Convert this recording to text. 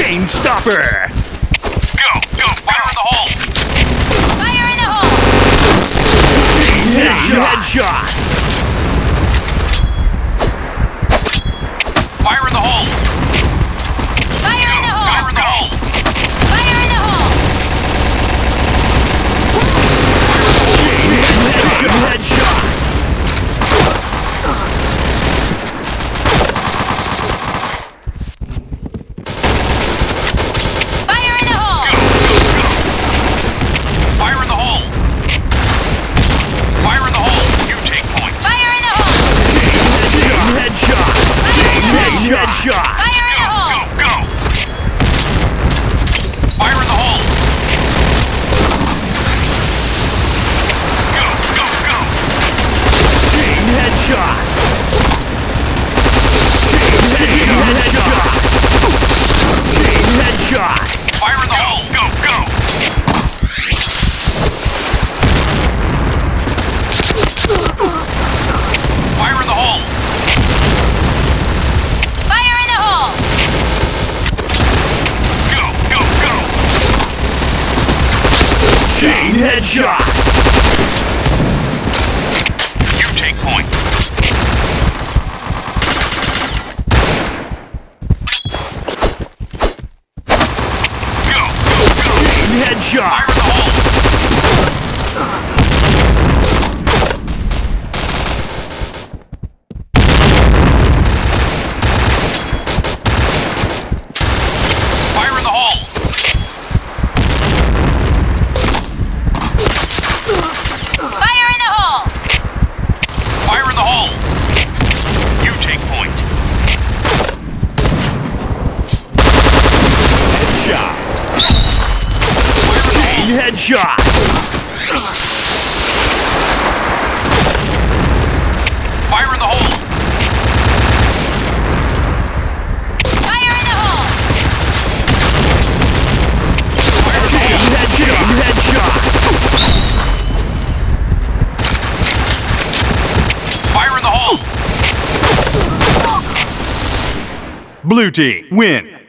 Chain Stopper! Go, go, fire in the hole! Fire in the hole! Headshot! Headshot. Headshot! Headshot! Fire in the hole! Fire in the hole! Fire chain, headshot, headshot! Fire in the hole! Blue team, win!